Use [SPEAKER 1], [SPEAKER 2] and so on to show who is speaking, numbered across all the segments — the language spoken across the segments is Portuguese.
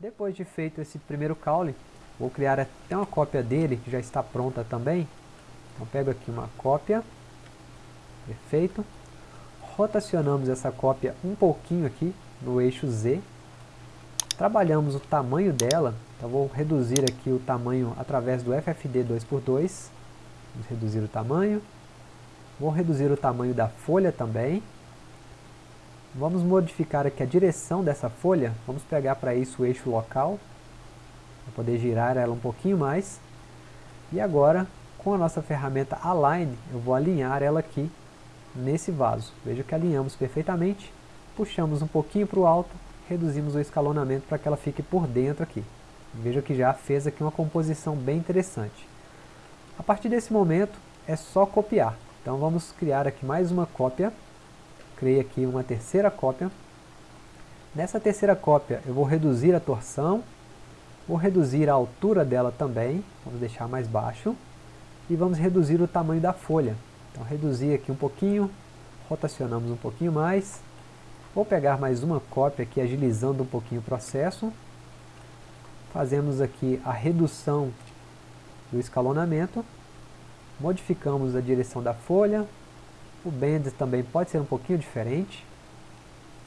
[SPEAKER 1] Depois de feito esse primeiro caule, vou criar até uma cópia dele, que já está pronta também. Então pego aqui uma cópia, perfeito. Rotacionamos essa cópia um pouquinho aqui no eixo Z. Trabalhamos o tamanho dela, então vou reduzir aqui o tamanho através do FFD 2x2. Vamos reduzir o tamanho. Vou reduzir o tamanho da folha também. Vamos modificar aqui a direção dessa folha. Vamos pegar para isso o eixo local. Para poder girar ela um pouquinho mais. E agora, com a nossa ferramenta Align, eu vou alinhar ela aqui nesse vaso. Veja que alinhamos perfeitamente. Puxamos um pouquinho para o alto. Reduzimos o escalonamento para que ela fique por dentro aqui. Veja que já fez aqui uma composição bem interessante. A partir desse momento, é só copiar. Então vamos criar aqui mais uma cópia criei aqui uma terceira cópia. Nessa terceira cópia eu vou reduzir a torção, vou reduzir a altura dela também, vamos deixar mais baixo, e vamos reduzir o tamanho da folha. Então reduzir aqui um pouquinho, rotacionamos um pouquinho mais, vou pegar mais uma cópia aqui agilizando um pouquinho o processo, fazemos aqui a redução do escalonamento, modificamos a direção da folha, o bend também pode ser um pouquinho diferente.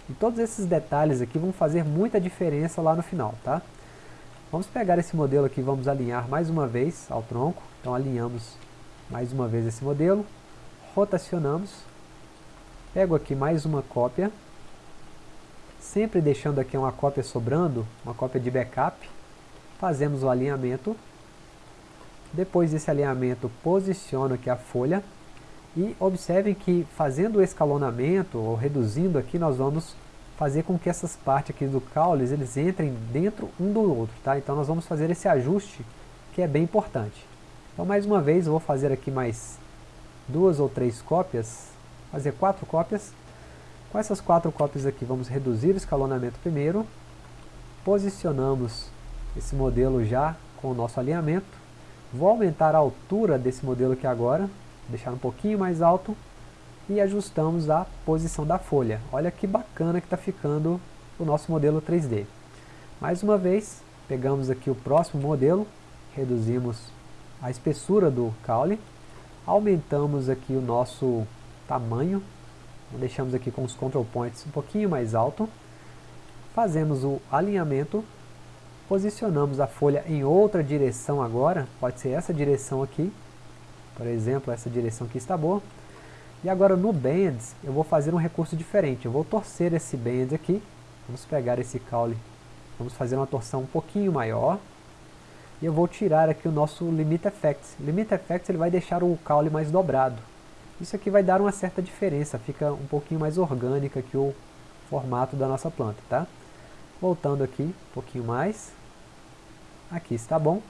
[SPEAKER 1] E todos esses detalhes aqui vão fazer muita diferença lá no final, tá? Vamos pegar esse modelo aqui, vamos alinhar mais uma vez ao tronco. Então alinhamos mais uma vez esse modelo, rotacionamos, pego aqui mais uma cópia, sempre deixando aqui uma cópia sobrando, uma cópia de backup, fazemos o alinhamento, depois desse alinhamento posiciono aqui a folha, e observem que fazendo o escalonamento, ou reduzindo aqui, nós vamos fazer com que essas partes aqui do caule, eles entrem dentro um do outro, tá? Então nós vamos fazer esse ajuste, que é bem importante. Então mais uma vez, eu vou fazer aqui mais duas ou três cópias, fazer quatro cópias. Com essas quatro cópias aqui, vamos reduzir o escalonamento primeiro, posicionamos esse modelo já com o nosso alinhamento, vou aumentar a altura desse modelo aqui agora, deixar um pouquinho mais alto e ajustamos a posição da folha. Olha que bacana que está ficando o nosso modelo 3D. Mais uma vez, pegamos aqui o próximo modelo, reduzimos a espessura do caule, aumentamos aqui o nosso tamanho, deixamos aqui com os control points um pouquinho mais alto, fazemos o alinhamento, posicionamos a folha em outra direção agora, pode ser essa direção aqui, por exemplo, essa direção aqui está boa. E agora no Bands, eu vou fazer um recurso diferente. Eu vou torcer esse Band aqui. Vamos pegar esse caule. Vamos fazer uma torção um pouquinho maior. E eu vou tirar aqui o nosso Limit Effects. Limit Effects ele vai deixar o caule mais dobrado. Isso aqui vai dar uma certa diferença. Fica um pouquinho mais orgânica aqui o formato da nossa planta, tá? Voltando aqui, um pouquinho mais. Aqui está bom.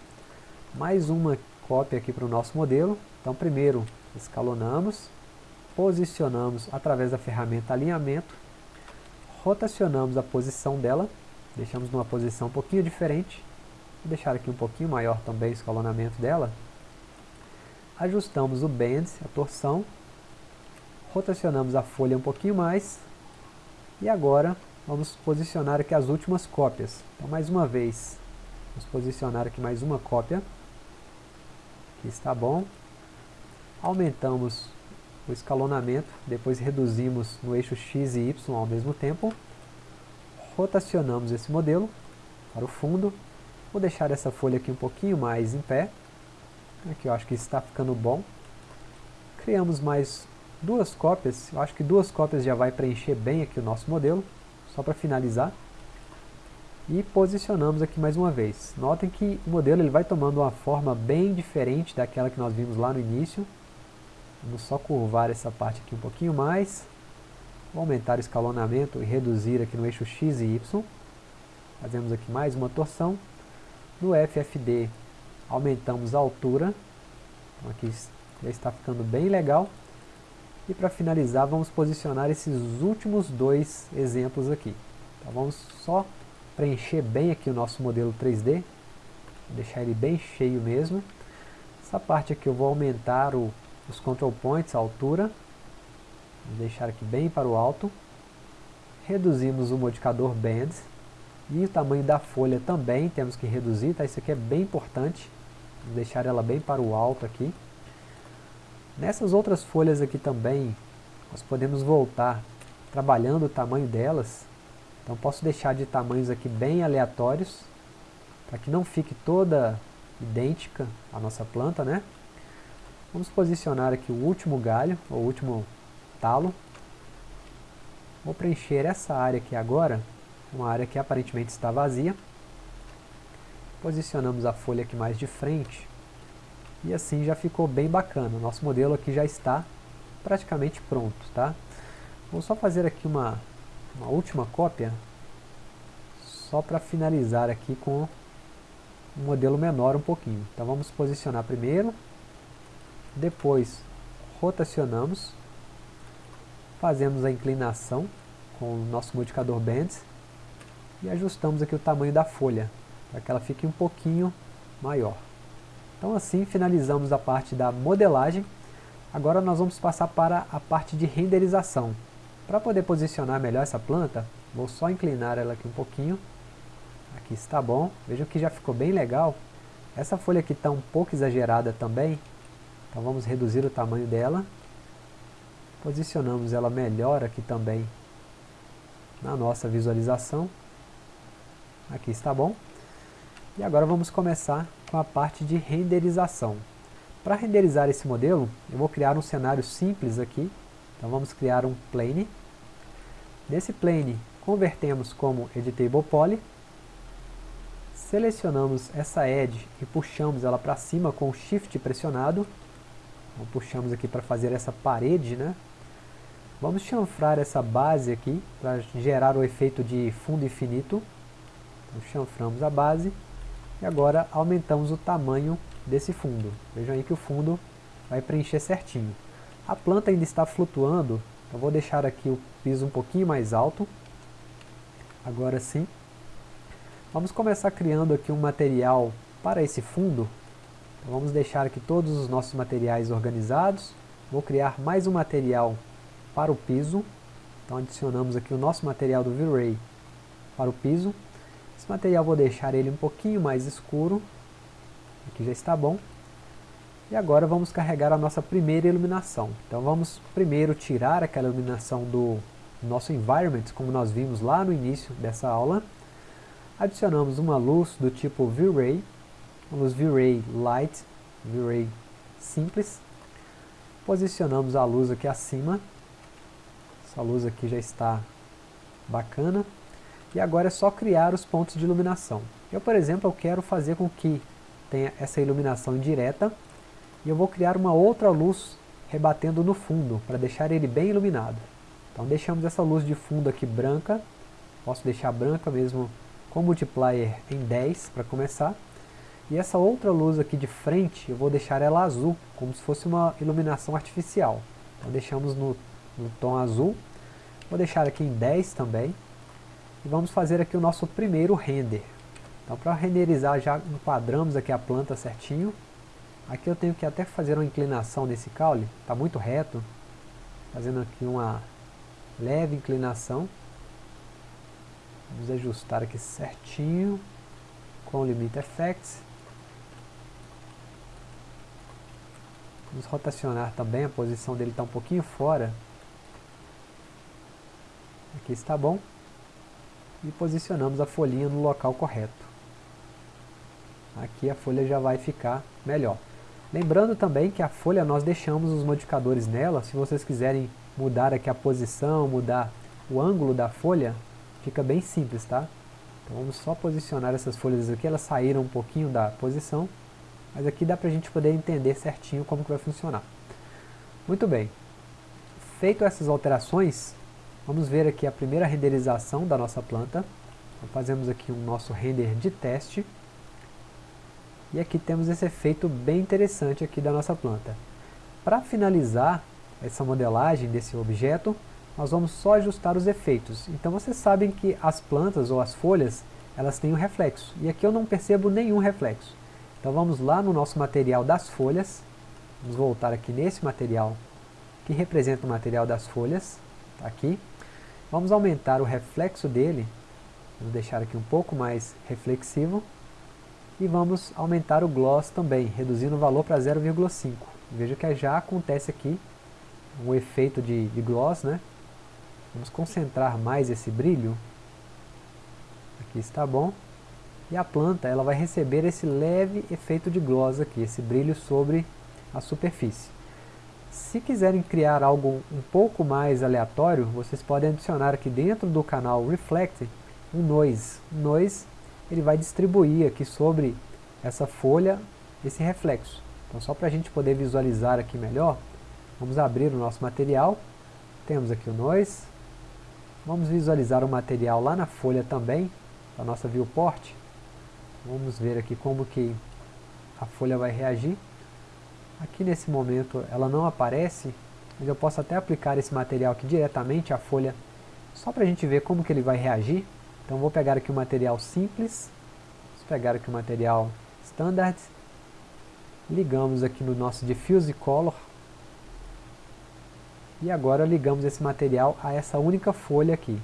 [SPEAKER 1] Mais uma cópia aqui para o nosso modelo. Então primeiro escalonamos, posicionamos através da ferramenta alinhamento, rotacionamos a posição dela, deixamos numa posição um pouquinho diferente, vou deixar aqui um pouquinho maior também o escalonamento dela, ajustamos o bend, a torção, rotacionamos a folha um pouquinho mais, e agora vamos posicionar aqui as últimas cópias. Então mais uma vez, vamos posicionar aqui mais uma cópia, aqui está bom, aumentamos o escalonamento, depois reduzimos no eixo X e Y ao mesmo tempo, rotacionamos esse modelo para o fundo, vou deixar essa folha aqui um pouquinho mais em pé, aqui eu acho que está ficando bom, criamos mais duas cópias, eu acho que duas cópias já vai preencher bem aqui o nosso modelo, só para finalizar, e posicionamos aqui mais uma vez. Notem que o modelo ele vai tomando uma forma bem diferente daquela que nós vimos lá no início, Vamos só curvar essa parte aqui um pouquinho mais. Vou aumentar o escalonamento e reduzir aqui no eixo X e Y. Fazemos aqui mais uma torção. No FFD aumentamos a altura. Então aqui já está ficando bem legal. E para finalizar vamos posicionar esses últimos dois exemplos aqui. Então vamos só preencher bem aqui o nosso modelo 3D. Vou deixar ele bem cheio mesmo. Essa parte aqui eu vou aumentar o os control points, a altura, vou deixar aqui bem para o alto, reduzimos o modificador bend, E o tamanho da folha também temos que reduzir, tá? Isso aqui é bem importante. Vou deixar ela bem para o alto aqui. Nessas outras folhas aqui também, nós podemos voltar trabalhando o tamanho delas. Então posso deixar de tamanhos aqui bem aleatórios, para que não fique toda idêntica a nossa planta, né? Vamos posicionar aqui o último galho, ou o último talo. Vou preencher essa área aqui agora, uma área que aparentemente está vazia. Posicionamos a folha aqui mais de frente. E assim já ficou bem bacana. Nosso modelo aqui já está praticamente pronto, tá? Vou só fazer aqui uma, uma última cópia, só para finalizar aqui com um modelo menor um pouquinho. Então vamos posicionar primeiro, depois rotacionamos, fazemos a inclinação com o nosso modificador Bends e ajustamos aqui o tamanho da folha, para que ela fique um pouquinho maior. Então assim finalizamos a parte da modelagem. Agora nós vamos passar para a parte de renderização. Para poder posicionar melhor essa planta, vou só inclinar ela aqui um pouquinho. Aqui está bom. Vejam que já ficou bem legal. Essa folha aqui está um pouco exagerada também. Então vamos reduzir o tamanho dela. Posicionamos ela melhor aqui também na nossa visualização. Aqui está bom. E agora vamos começar com a parte de renderização. Para renderizar esse modelo, eu vou criar um cenário simples aqui. Então vamos criar um plane. Nesse plane, convertemos como editable poly. Selecionamos essa edge e puxamos ela para cima com o shift pressionado. Então, puxamos aqui para fazer essa parede, né? Vamos chanfrar essa base aqui para gerar o efeito de fundo infinito. Então, chanframos a base e agora aumentamos o tamanho desse fundo. Vejam aí que o fundo vai preencher certinho. A planta ainda está flutuando, eu vou deixar aqui o piso um pouquinho mais alto. Agora sim. Vamos começar criando aqui um material para esse fundo. Então vamos deixar aqui todos os nossos materiais organizados. Vou criar mais um material para o piso. Então adicionamos aqui o nosso material do V-Ray para o piso. Esse material vou deixar ele um pouquinho mais escuro. Aqui já está bom. E agora vamos carregar a nossa primeira iluminação. Então vamos primeiro tirar aquela iluminação do nosso environment, como nós vimos lá no início dessa aula. Adicionamos uma luz do tipo V-Ray, luz V-Ray Light, V-Ray simples. Posicionamos a luz aqui acima. Essa luz aqui já está bacana. E agora é só criar os pontos de iluminação. Eu, por exemplo, eu quero fazer com que tenha essa iluminação indireta e eu vou criar uma outra luz rebatendo no fundo, para deixar ele bem iluminado. Então deixamos essa luz de fundo aqui branca, posso deixar branca mesmo com multiplier em 10 para começar. E essa outra luz aqui de frente, eu vou deixar ela azul, como se fosse uma iluminação artificial. Então deixamos no, no tom azul, vou deixar aqui em 10 também. E vamos fazer aqui o nosso primeiro render. Então para renderizar já enquadramos aqui a planta certinho. Aqui eu tenho que até fazer uma inclinação nesse caule, está muito reto. Fazendo aqui uma leve inclinação. Vamos ajustar aqui certinho com o Limit Effects. Vamos rotacionar também, a posição dele está um pouquinho fora. Aqui está bom e posicionamos a folhinha no local correto. Aqui a folha já vai ficar melhor. Lembrando também que a folha nós deixamos os modificadores nela, se vocês quiserem mudar aqui a posição, mudar o ângulo da folha, fica bem simples, tá? Então vamos só posicionar essas folhas aqui, elas saíram um pouquinho da posição, mas aqui dá para a gente poder entender certinho como que vai funcionar. Muito bem, feito essas alterações, Vamos ver aqui a primeira renderização da nossa planta. Então, fazemos aqui um nosso render de teste. E aqui temos esse efeito bem interessante aqui da nossa planta. Para finalizar essa modelagem desse objeto, nós vamos só ajustar os efeitos. Então vocês sabem que as plantas ou as folhas, elas têm um reflexo. E aqui eu não percebo nenhum reflexo. Então vamos lá no nosso material das folhas. Vamos voltar aqui nesse material que representa o material das folhas. Tá aqui. Vamos aumentar o reflexo dele Vamos deixar aqui um pouco mais reflexivo. E vamos aumentar o gloss também, reduzindo o valor para 0,5. Veja que já acontece aqui um efeito de, de gloss, né? Vamos concentrar mais esse brilho. Aqui está bom. E a planta ela vai receber esse leve efeito de gloss aqui, esse brilho sobre a superfície. Se quiserem criar algo um pouco mais aleatório, vocês podem adicionar aqui dentro do canal Reflect um noise. O noise ele vai distribuir aqui sobre essa folha esse reflexo. Então só para a gente poder visualizar aqui melhor, vamos abrir o nosso material, temos aqui o noise, vamos visualizar o material lá na folha também, a nossa viewport, vamos ver aqui como que a folha vai reagir. Aqui nesse momento ela não aparece, mas eu posso até aplicar esse material aqui diretamente à folha, só para a gente ver como que ele vai reagir. Então vou pegar aqui o material simples, pegar aqui o material standard, ligamos aqui no nosso diffuse color, e agora ligamos esse material a essa única folha aqui.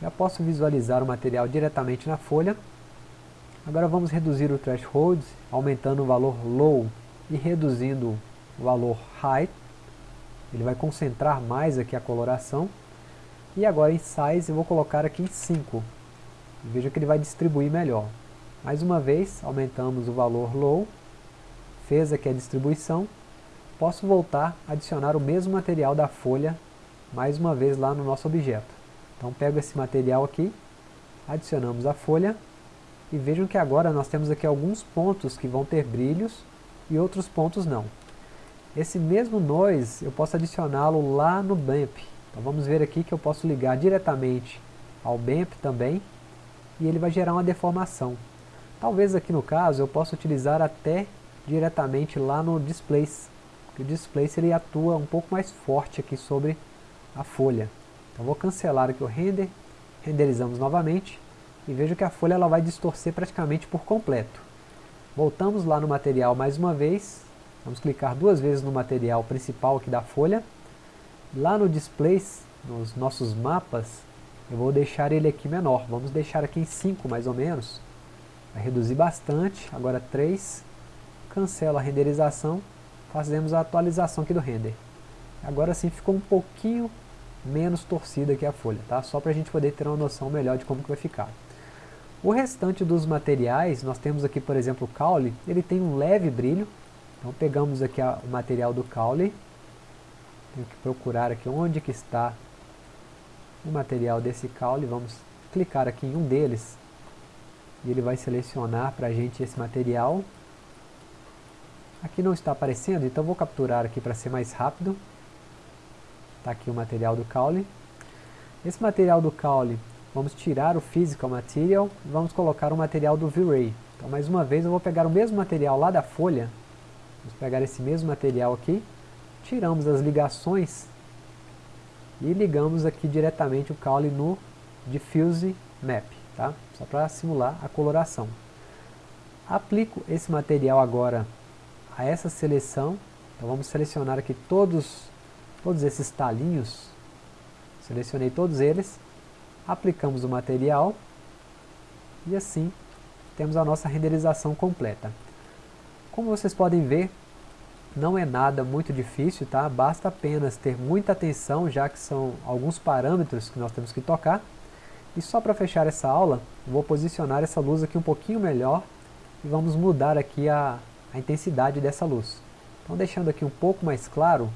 [SPEAKER 1] Já posso visualizar o material diretamente na folha. Agora vamos reduzir o threshold, aumentando o valor low e reduzindo o valor high. Ele vai concentrar mais aqui a coloração. E agora em size eu vou colocar aqui em 5. Veja que ele vai distribuir melhor. Mais uma vez, aumentamos o valor low, fez aqui a distribuição. Posso voltar a adicionar o mesmo material da folha, mais uma vez lá no nosso objeto. Então pego esse material aqui, adicionamos a folha, e vejam que agora nós temos aqui alguns pontos que vão ter brilhos, e outros pontos não. Esse mesmo noise eu posso adicioná-lo lá no BAMP. Então vamos ver aqui que eu posso ligar diretamente ao BAMP também, e ele vai gerar uma deformação. Talvez aqui no caso eu possa utilizar até diretamente lá no Displace, o Displace ele atua um pouco mais forte aqui sobre a folha. Então vou cancelar aqui o render, renderizamos novamente, e vejo que a folha ela vai distorcer praticamente por completo. Voltamos lá no material mais uma vez, vamos clicar duas vezes no material principal aqui da folha. Lá no Displace, nos nossos mapas, eu vou deixar ele aqui menor, vamos deixar aqui em 5 mais ou menos, vai reduzir bastante, agora 3, cancelo a renderização, fazemos a atualização aqui do render. Agora sim ficou um pouquinho menos torcida aqui a folha, tá? só para a gente poder ter uma noção melhor de como que vai ficar. O restante dos materiais, nós temos aqui por exemplo o caule, ele tem um leve brilho, então pegamos aqui a, o material do caule, tenho que procurar aqui onde que está o material desse caule, vamos clicar aqui em um deles e ele vai selecionar para a gente esse material. Aqui não está aparecendo, então vou capturar aqui para ser mais rápido. Está aqui o material do caule. Esse material do caule, vamos tirar o Physical Material e vamos colocar o material do V-Ray. Então mais uma vez eu vou pegar o mesmo material lá da folha, vamos pegar esse mesmo material aqui, tiramos as ligações e ligamos aqui diretamente o caule no Diffuse Map, tá? só para simular a coloração. Aplico esse material agora a essa seleção, então vamos selecionar aqui todos, todos esses talinhos, selecionei todos eles, aplicamos o material e assim temos a nossa renderização completa. Como vocês podem ver, não é nada muito difícil, tá? Basta apenas ter muita atenção, já que são alguns parâmetros que nós temos que tocar. E só para fechar essa aula, vou posicionar essa luz aqui um pouquinho melhor e vamos mudar aqui a, a intensidade dessa luz. Então deixando aqui um pouco mais claro,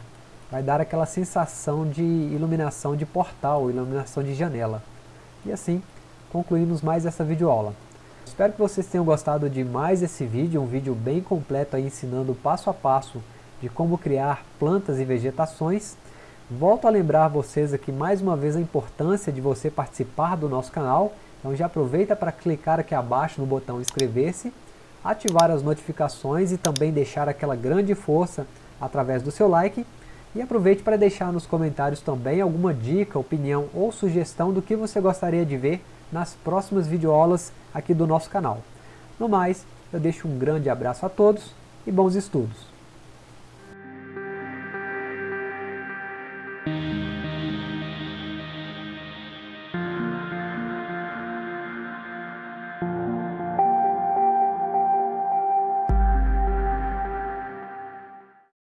[SPEAKER 1] vai dar aquela sensação de iluminação de portal, iluminação de janela. E assim, concluímos mais essa videoaula. Espero que vocês tenham gostado de mais esse vídeo, um vídeo bem completo aí ensinando passo a passo de como criar plantas e vegetações. Volto a lembrar vocês aqui mais uma vez a importância de você participar do nosso canal. Então já aproveita para clicar aqui abaixo no botão inscrever-se, ativar as notificações e também deixar aquela grande força através do seu like. E aproveite para deixar nos comentários também alguma dica, opinião ou sugestão do que você gostaria de ver nas próximas videoaulas aqui do nosso canal. No mais, eu deixo um grande abraço a todos e bons estudos!